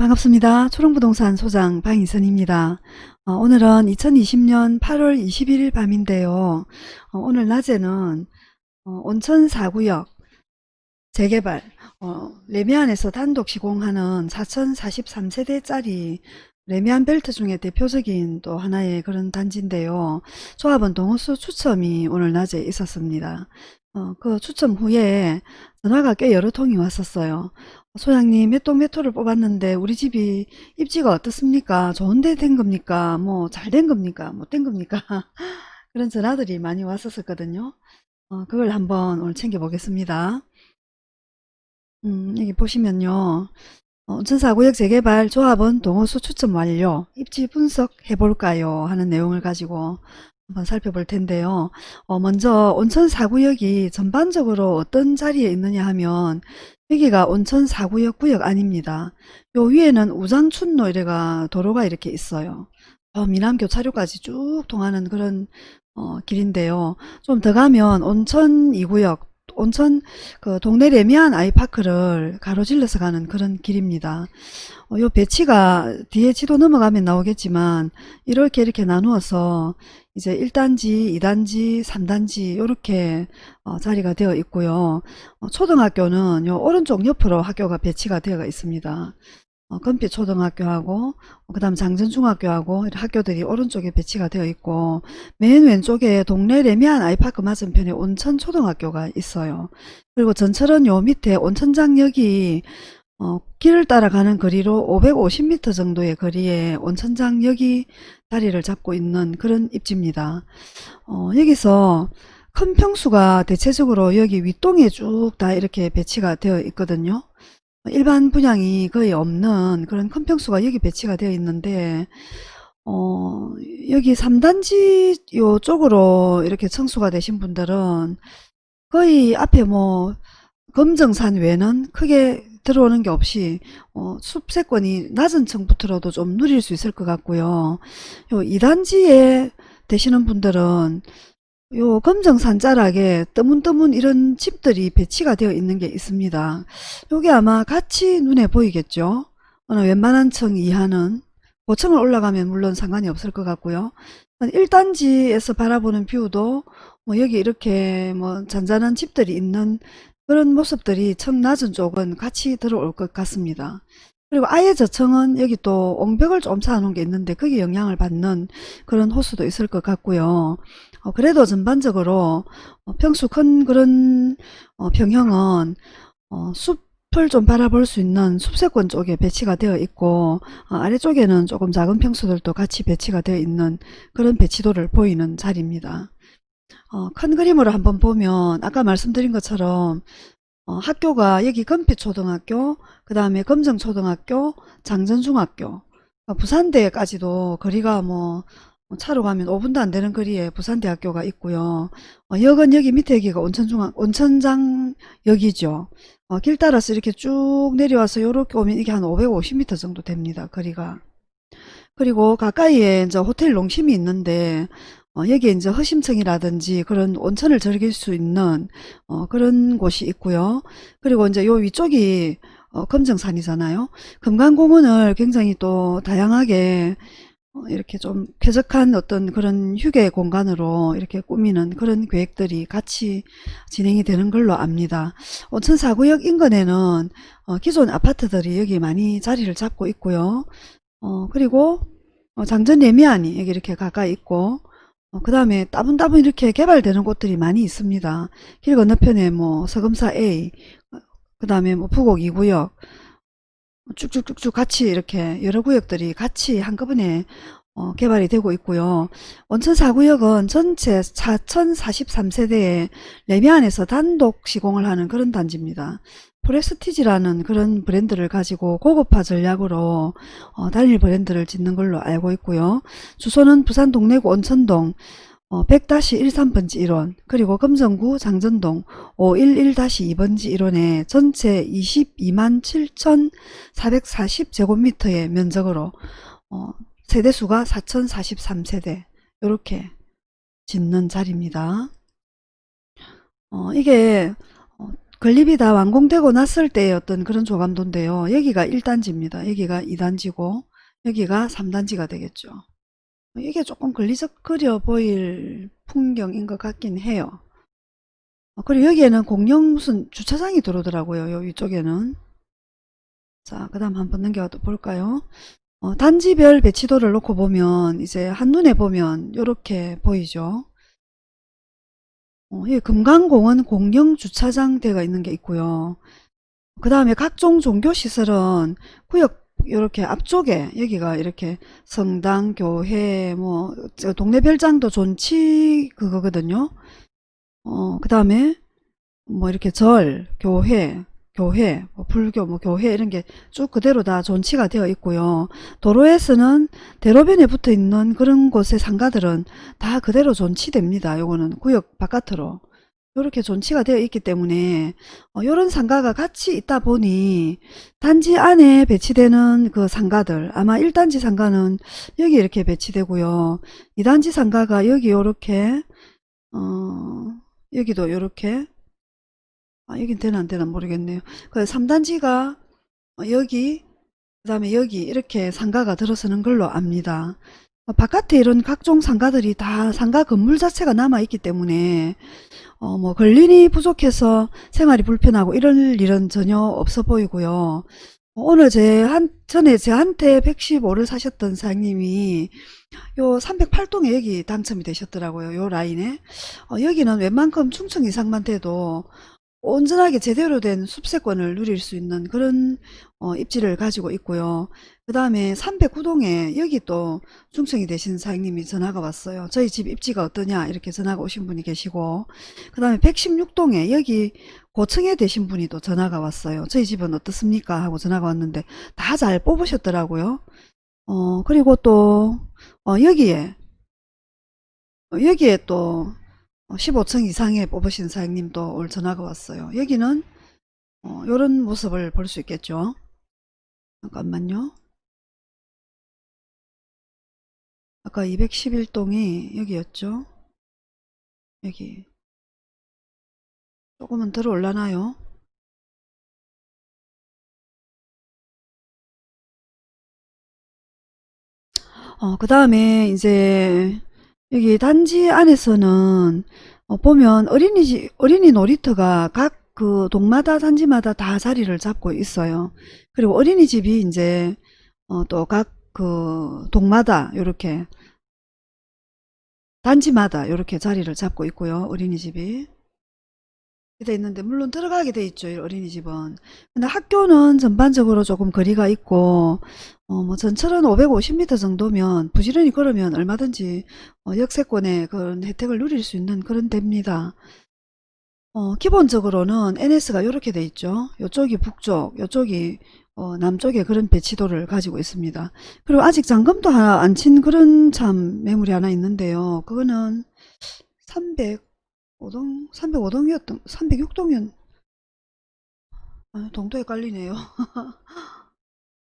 반갑습니다. 초롱부동산 소장 방희선입니다. 어, 오늘은 2020년 8월 21일 밤인데요. 어, 오늘 낮에는 어, 온천 4구역 재개발 어, 레미안에서 단독 시공하는 4043세대짜리 레미안 벨트 중에 대표적인 또 하나의 그런 단지인데요. 조합은 동호수 추첨이 오늘 낮에 있었습니다. 어, 그 추첨 후에 전화가 꽤 여러 통이 왔었어요. 소장님 몇동몇 호를 뽑았는데 우리 집이 입지가 어떻습니까? 좋은데 된 겁니까? 뭐 잘 된 겁니까? 못 된 겁니까? 그런 전화들이 많이 왔었거든요. 어, 그걸 한번 오늘 챙겨보겠습니다. 음, 여기 보시면요. 어, 온천사구역 재개발 조합원 동호수 추첨 완료 입지 분석해 볼까요 하는 내용을 가지고 한번 살펴볼 텐데요. 어, 먼저 온천 4구역이 전반적으로 어떤 자리에 있느냐 하면 여기가 온천 4구역 구역 아닙니다. 요 위에는 우장춘로 이래가 도로가 이렇게 있어요. 어, 미남 교차로까지 쭉 통하는 그런 어, 길인데요. 좀 더 가면 온천 2구역 온천 그 동네 레미안 아이파크를 가로질러서 가는 그런 길입니다. 어, 요 배치가 뒤에 지도 넘어가면 나오겠지만 이렇게 이렇게 나누어서 이제 1단지, 2단지, 3단지 이렇게 어, 자리가 되어 있고요. 어, 초등학교는 요 오른쪽 옆으로 학교가 배치가 되어 있습니다. 어, 금빛 초등학교하고 그 다음 장전중학교하고 학교들이 오른쪽에 배치가 되어 있고 맨 왼쪽에 동래 래미안 아이파크 맞은편에 온천 초등학교가 있어요. 그리고 전철은 요 밑에 온천장역이 어, 길을 따라가는 거리로 550m 정도의 거리에 온천장역이 자리를 잡고 있는 그런 입지입니다. 어, 여기서 큰 평수가 대체적으로 여기 윗동에 쭉 다 이렇게 배치가 되어 있거든요. 일반 분양이 거의 없는 그런 큰 평수가 여기 배치가 되어 있는데 어, 여기 3단지 요쪽으로 이렇게 청수가 되신 분들은 거의 앞에 뭐 검정산 외는 크게 들어오는 게 없이 어, 숲세권이 낮은 층부터라도 좀 누릴 수 있을 것 같고요. 요 2단지에 되시는 분들은 요 금정산 자락에 뜨문뜨문 이런 집들이 배치가 되어 있는 게 있습니다. 요게 아마 같이 눈에 보이겠죠. 어느 웬만한 층 이하는 고층을 올라가면 물론 상관이 없을 것 같고요. 1단지에서 바라보는 뷰도 뭐 여기 이렇게 뭐 잔잔한 집들이 있는 그런 모습들이 층 낮은 쪽은 같이 들어올 것 같습니다. 그리고 아예 저층은 여기 또 옹벽을 좀 쌓아놓은 게 있는데 거기에 영향을 받는 그런 호수도 있을 것 같고요. 어, 그래도 전반적으로 어, 평수 큰 그런 어, 평형은 어, 숲을 좀 바라볼 수 있는 숲세권 쪽에 배치가 되어 있고 어, 아래쪽에는 조금 작은 평수들도 같이 배치가 되어 있는 그런 배치도를 보이는 자리입니다. 어, 큰 그림으로 한번 보면 아까 말씀드린 것처럼 어, 학교가 여기 금빛초등학교 그 다음에 검정초등학교 장전중학교 부산대까지도 거리가 뭐 차로 가면 5분도 안 되는 거리에 부산대학교가 있고요. 어, 역은 여기 밑에 여기가 온천중앙, 온천장역이죠. 어, 길 따라서 이렇게 쭉 내려와서 이렇게 오면 이게 한 550m 정도 됩니다. 거리가. 그리고 가까이에 이제 호텔 농심이 있는데 어, 여기에 이제 허심층이라든지 그런 온천을 즐길 수 있는 어, 그런 곳이 있고요. 그리고 이제 요 위쪽이 어, 금정산이잖아요. 금강공원을 굉장히 또 다양하게 어, 이렇게 좀 쾌적한 어떤 그런 휴게 공간으로 이렇게 꾸미는 그런 계획들이 같이 진행이 되는 걸로 압니다. 온천 사구역 인근에는 어, 기존 아파트들이 여기 많이 자리를 잡고 있고요. 어, 그리고 어, 장전 레미안이 여기 이렇게 가까이 있고 어, 그 다음에 따분따분 이렇게 개발되는 곳들이 많이 있습니다. 길 건너편에 뭐 서금사 A, 그 다음에 뭐 부곡 2구역, 쭉쭉쭉쭉 같이 이렇게 여러 구역들이 같이 한꺼번에 어, 개발이 되고 있고요. 원천 4구역은 전체 4043세대의 레미안에서 단독 시공을 하는 그런 단지입니다. 프레스티지라는 그런 브랜드를 가지고 고급화 전략으로 어, 단일 브랜드를 짓는 걸로 알고 있고요. 주소는 부산 동래구 온천동 어, 100-13번지 1원 그리고 금정구 장전동 511-2번지 1원에 전체 22만 7,440제곱미터의 면적으로 어, 세대수가 4,043세대 이렇게 짓는 자리입니다. 어, 이게 건립이 다 완공되고 났을 때의 어떤 그런 조감도인데요. 여기가 1단지입니다. 여기가 2단지고 여기가 3단지가 되겠죠. 이게 조금 걸리적거려 보일 풍경인 것 같긴 해요. 어, 그리고 여기에는 공영 무슨 주차장이 들어오더라고요. 요 위쪽에는. 자, 그 다음 한번 넘겨 볼까요? 어, 단지별 배치도를 놓고 보면 이제 한눈에 보면 이렇게 보이죠. 어, 이 금강공원 공영 주차장 되어 있는 게 있고요. 그 다음에 각종 종교시설은 구역 이렇게 앞쪽에 여기가 이렇게 성당, 교회, 뭐 동네 별장도 존치 그거거든요. 어, 그 다음에 뭐 이렇게 절, 교회, 교회, 뭐 불교, 뭐 교회 이런 게 쭉 그대로 다 존치가 되어 있고요. 도로에서는 대로변에 붙어 있는 그런 곳의 상가들은 다 그대로 존치됩니다. 요거는 구역 바깥으로. 이렇게 존치가 되어 있기 때문에 어, 이런 상가가 같이 있다 보니 단지 안에 배치되는 그 상가들 아마 1단지 상가는 여기 이렇게 배치되고요. 2단지 상가가 여기 이렇게 어, 여기도 이렇게 아, 여긴 되나 안 되나 모르겠네요. 그 3단지가 여기 그 다음에 여기 이렇게 상가가 들어서는 걸로 압니다. 어, 바깥에 이런 각종 상가들이 다 상가 건물 자체가 남아있기 때문에 어, 뭐 근린이 부족해서 생활이 불편하고 이럴 일은 전혀 없어 보이고요. 오늘 제 한, 전에 제한테 115를 사셨던 사장님이 요 308동에 여기 당첨이 되셨더라고요. 요 라인에. 어, 여기는 웬만큼 충청 이상만 돼도 온전하게 제대로 된 숲세권을 누릴 수 있는 그런 어, 입지를 가지고 있고요. 그 다음에 309동에 여기 또 중청이 되신 사장님이 전화가 왔어요. 저희 집 입지가 어떠냐 이렇게 전화가 오신 분이 계시고 그 다음에 116동에 여기 고층에 되신 분이 또 전화가 왔어요. 저희 집은 어떻습니까? 하고 전화가 왔는데 다 잘 뽑으셨더라고요. 어 그리고 또 어, 여기에 어, 여기에 또 15층 이상에 뽑으신 사장님도 올 전화가 왔어요. 여기는 어, 이런 모습을 볼 수 있겠죠. 잠깐만요. 아까 211동이 여기였죠. 여기 조금은 들어 올라나요? 어, 그 다음에 이제 여기 단지 안에서는 어, 보면 어린이집, 어린이 놀이터가 각 그 동마다 단지마다 다 자리를 잡고 있어요. 그리고 어린이집이 이제 어, 또 각 그 동마다 이렇게 단지마다 이렇게 자리를 잡고 있고요. 어린이집이. 돼 있는데 물론 들어가게 돼 있죠. 이 어린이집은. 근데 학교는 전반적으로 조금 거리가 있고 어, 뭐 전철은 550m 정도면 부지런히 걸으면 얼마든지 어, 역세권의 그런 혜택을 누릴 수 있는 그런 데입니다. 어, 기본적으로는 NS가 이렇게 돼 있죠. 이쪽이 북쪽, 이쪽이 어, 남쪽에 그런 배치도를 가지고 있습니다. 그리고 아직 잔금도 안 친 그런 참 매물이 하나 있는데요. 그거는 305동, 305동이었던, 306동이었, 아, 동도 헷갈리네요.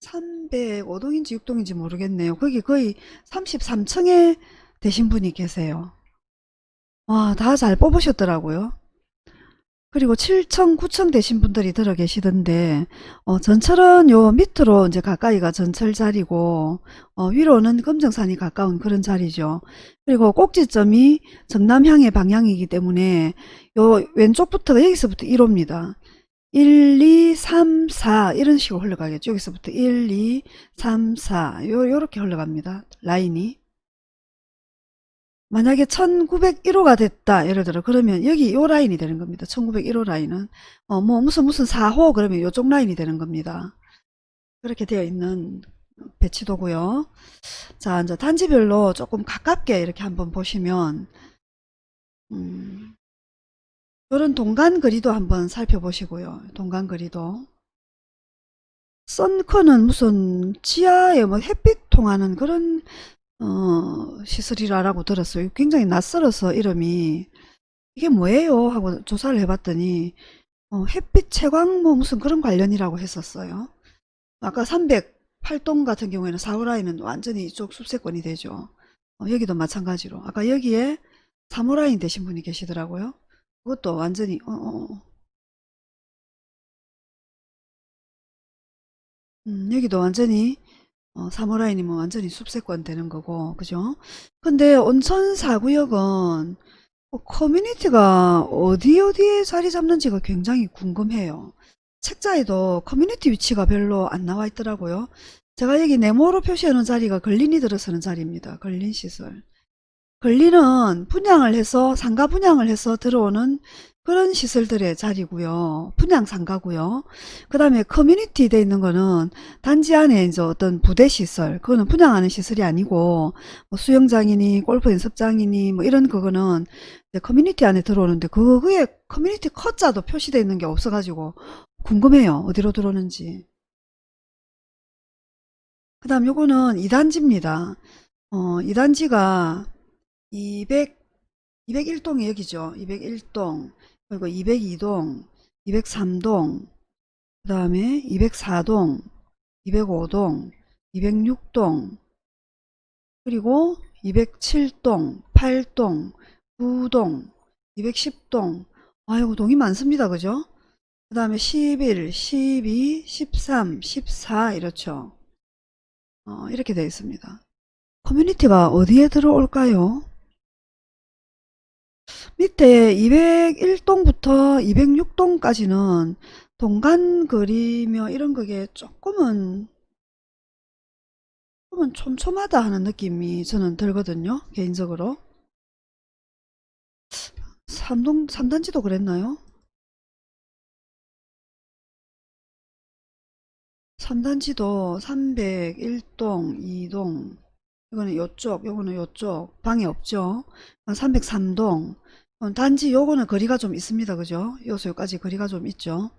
305동인지 6동인지 모르겠네요. 거기 거의 33층에 되신 분이 계세요. 와, 다 잘 뽑으셨더라고요. 그리고 7층, 9층 되신 분들이 들어 계시던데, 어, 전철은 요 밑으로 이제 가까이가 전철 자리고, 어, 위로는 금정산이 가까운 그런 자리죠. 그리고 꼭지점이 정남향의 방향이기 때문에, 요 왼쪽부터가 여기서부터 1호입니다. 1, 2, 3, 4 이런 식으로 흘러가겠죠. 여기서부터 1, 2, 3, 4 요, 요렇게 흘러갑니다. 라인이. 만약에 1901호가 됐다 예를 들어 그러면 여기 요 라인이 되는 겁니다. 1901호 라인은. 어 뭐 무슨 무슨 4호 그러면 요쪽 라인이 되는 겁니다. 그렇게 되어 있는 배치도고요. 자 이제 단지별로 조금 가깝게 이렇게 한번 보시면 음, 이런 동간 거리도 한번 살펴보시고요. 동간 거리도. 썬커는 무슨 지하에 뭐 햇빛 통하는 그런 어, 시스리라라고 들었어요. 굉장히 낯설어서 이름이 이게 뭐예요? 하고 조사를 해봤더니 어, 햇빛 채광 뭐 무슨 그런 관련이라고 했었어요. 아까 308동 같은 경우에는 사무라인은 완전히 이쪽 숲세권이 되죠. 어, 여기도 마찬가지로 아까 여기에 사무라인 되신 분이 계시더라고요. 그것도 완전히 어, 어. 어. 음, 여기도 완전히 어, 3호 라인이면 완전히 숲세권 되는 거고 그죠? 근데 온천 4구역은 어, 커뮤니티가 어디 어디에 자리 잡는지가 굉장히 궁금해요. 책자에도 커뮤니티 위치가 별로 안 나와 있더라고요. 제가 여기 네모로 놓은 자리가 근린이 들어서는 자리입니다. 근린 시설. 근린은 분양을 해서 상가 분양을 해서 들어오는 그런 시설들의 자리고요. 분양 상가고요. 그 다음에 커뮤니티 돼 있는 거는 단지 안에 이제 어떤 부대 시설, 그거는 분양하는 시설이 아니고 뭐 수영장이니 골프 연습장이니 뭐 이런 그거는 커뮤니티 안에 들어오는데 그거에 커뮤니티 커자도 표시되어 있는 게 없어가지고 궁금해요. 어디로 들어오는지. 그 다음 요거는 2단지입니다. 어, 2단지가 200, 201동이 여기죠. 201동, 그리고 202동, 203동, 그 다음에 204동, 205동, 206동, 그리고 207동, 8동, 9동, 210동. 아이고, 동이 많습니다. 그죠? 그 다음에 11, 12, 13, 14 이렇죠. 어, 이렇게 되어 있습니다. 커뮤니티가 어디에 들어올까요? 밑에 201동부터 206동까지는 동간 그리며 이런 거게 조금은 조금은 촘촘하다 하는 느낌이 저는 들거든요. 개인적으로. 3동, 3단지도 그랬나요? 3단지도 301동, 2동, 이거는 요쪽, 요거는 요쪽, 방이 없죠. 303동, 단지 요거는 거리가 좀 있습니다. 그죠? 요소 여기까지 거리가 좀 있죠.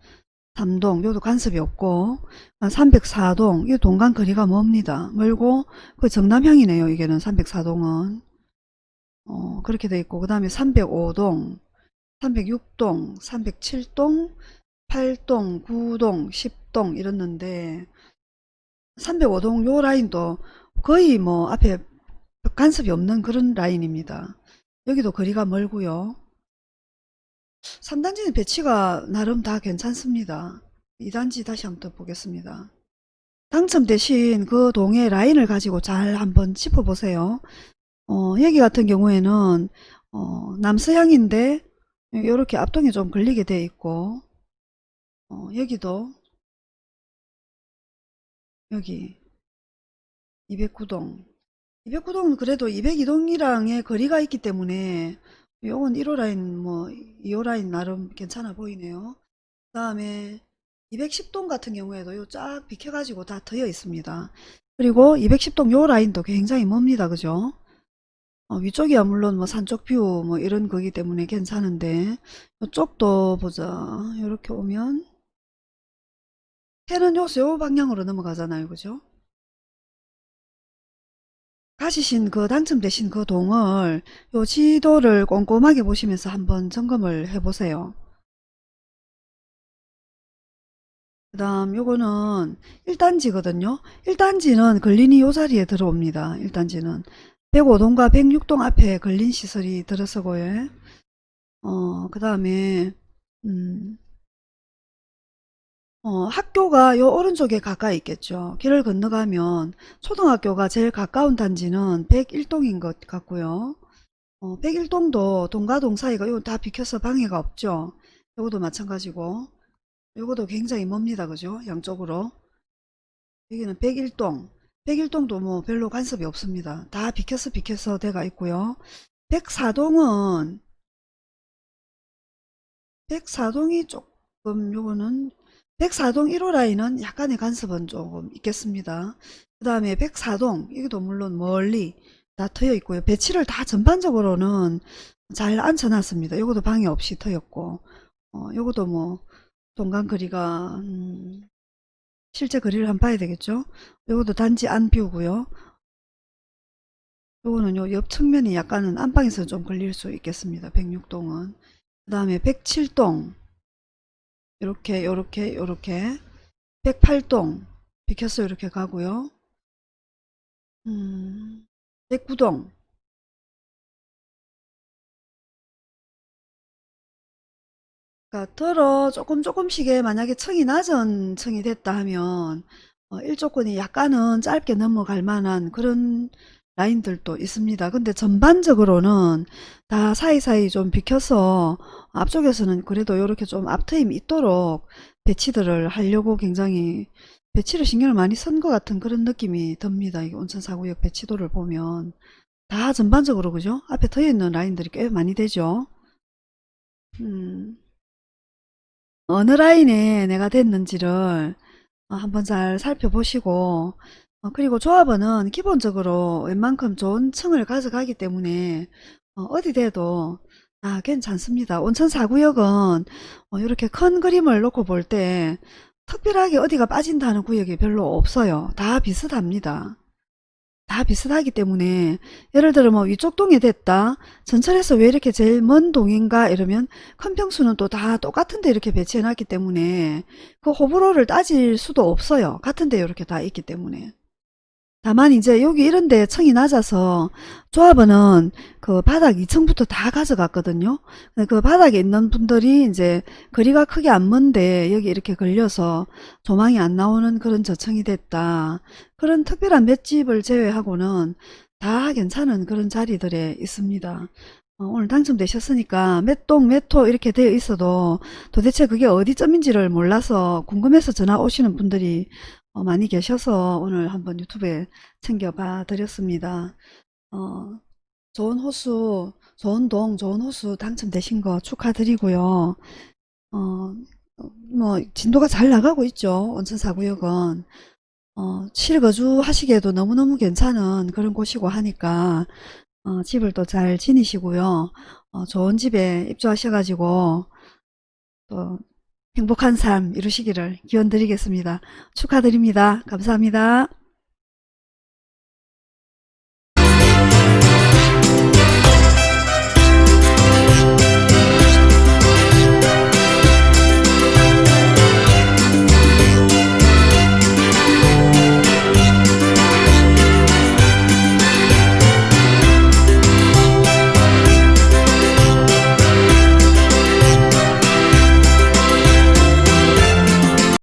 3동, 요도 간섭이 없고, 304동, 이 동간 거리가 멉니다. 멀고, 그 정남향이네요. 이게는 304동은. 어, 그렇게 돼 있고, 그 다음에 305동, 306동, 307동, 8동, 9동, 10동 이랬는데 305동 요 라인도 거의 뭐 앞에 간섭이 없는 그런 라인입니다. 여기도 거리가 멀고요. 3단지는 배치가 나름 다 괜찮습니다. 2단지 다시 한번 더 보겠습니다. 당첨되신 그 동의 라인을 가지고 잘 한번 짚어보세요. 어, 여기 같은 경우에는 어, 남서향인데 이렇게 앞동이 좀 걸리게 돼 있고 어, 여기도 여기 209동. 209동은 그래도 202동이랑의 거리가 있기 때문에 요건 1호 라인 뭐 2호 라인 나름 괜찮아 보이네요. 그 다음에 210동 같은 경우에도 요 쫙 비켜 가지고 다 트여 있습니다. 그리고 210동 요 라인도 굉장히 멉니다. 그죠? 어, 위쪽이야 물론 뭐 산쪽 뷰 뭐 이런 거기 때문에 괜찮은데 이쪽도 보자. 이렇게 오면 해는 요새 요 방향으로 넘어가잖아요. 그죠? 가지신 그 당첨되신 그 동을 요 지도를 꼼꼼하게 보시면서 한번 점검을 해 보세요. 그 다음 요거는 1단지거든요. 1단지는 걸린이 요 자리에 들어옵니다. 1단지는 105동과 106동 앞에 걸린 시설이 들어서고요. 어, 그 다음에 음, 어, 학교가 요 오른쪽에 가까이 있겠죠. 길을 건너가면 초등학교가 제일 가까운 단지는 101동인 것 같고요. 어, 101동도 동과 동 사이가 요다 비켜서 방해가 없죠. 요것도 마찬가지고 요것도 굉장히 멉니다. 그죠? 양쪽으로. 여기는 101동. 101동도 뭐 별로 간섭이 없습니다. 다 비켜서 비켜서 돼가 있고요. 104동은 104동이 조금 요거는 104동 1호 라인은 약간의 간섭은 조금 있겠습니다. 그 다음에 104동 이것도 물론 멀리 다 트여 있고요. 배치를 다 전반적으로는 잘 앉혀놨습니다. 이것도 방해 없이 트였고 어, 이것도 뭐 동간 거리가 음, 실제 거리를 한번 봐야 되겠죠. 이것도 단지 안 비우고요. 요거는 요 옆 측면이 약간은 안방에서 좀 걸릴 수 있겠습니다. 106동은. 그 다음에 107동 요렇게 요렇게 요렇게. 108동. 비켜서 이렇게 가고요. 음, 109동. 그러니까 들어 조금 조금씩의 만약에 층이 낮은 층이 됐다 하면 어, 일조권이 약간은 짧게 넘어갈 만한 그런 라인들도 있습니다. 근데 전반적으로는 다 사이사이 좀 비켜서 앞쪽에서는 그래도 이렇게 좀 앞트임 있도록 배치들을 하려고 굉장히 배치를 신경을 많이 쓴 것 같은 그런 느낌이 듭니다. 이 온천사구역 배치도를 보면 다 전반적으로 그죠? 앞에 트여 있는 라인들이 꽤 많이 되죠. 음, 어느 라인에 내가 됐는지를 어, 한번 잘 살펴보시고 어, 그리고 조합원은 기본적으로 웬만큼 좋은 층을 가져가기 때문에 어, 디 돼도 다 괜찮습니다. 온천 4구역은 이렇게 큰 그림을 놓고 볼 때 특별하게 어디가 빠진다는 구역이 별로 없어요. 다 비슷합니다. 다 비슷하기 때문에 예를 들어 뭐 위쪽 동에 됐다 전철에서 왜 이렇게 제일 먼 동인가 이러면 큰 평수는 또 다 똑같은데 이렇게 배치해 놨기 때문에 그 호불호를 따질 수도 없어요 같은데 이렇게 다 있기 때문에 다만 이제 여기 이런 데 층이 낮아서 조합원은 그 바닥 2층부터 다 가져갔거든요. 그 바닥에 있는 분들이 이제 거리가 크게 안 먼데 여기 이렇게 걸려서 조망이 안 나오는 그런 저층이 됐다. 그런 특별한 맷집을 제외하고는 다 괜찮은 그런 자리들에 있습니다. 어, 오늘 당첨되셨으니까 몇 동 몇 호 이렇게 되어 있어도 도대체 그게 어디점인지를 몰라서 궁금해서 전화 오시는 분들이 어, 많이 계셔서 오늘 한번 유튜브에 챙겨봐 드렸습니다. 어, 좋은 호수, 좋은 동, 좋은 호수 당첨되신 거 축하드리고요. 어, 뭐 진도가 잘 나가고 있죠. 온천 사구역은. 어, 실거주 하시기에도 너무너무 괜찮은 그런 곳이고 하니까 어, 집을 또 잘 지니시고요. 어, 좋은 집에 입주하셔가지고 또 행복한 삶 이루시기를 기원 드리겠습니다. 축하드립니다. 감사합니다.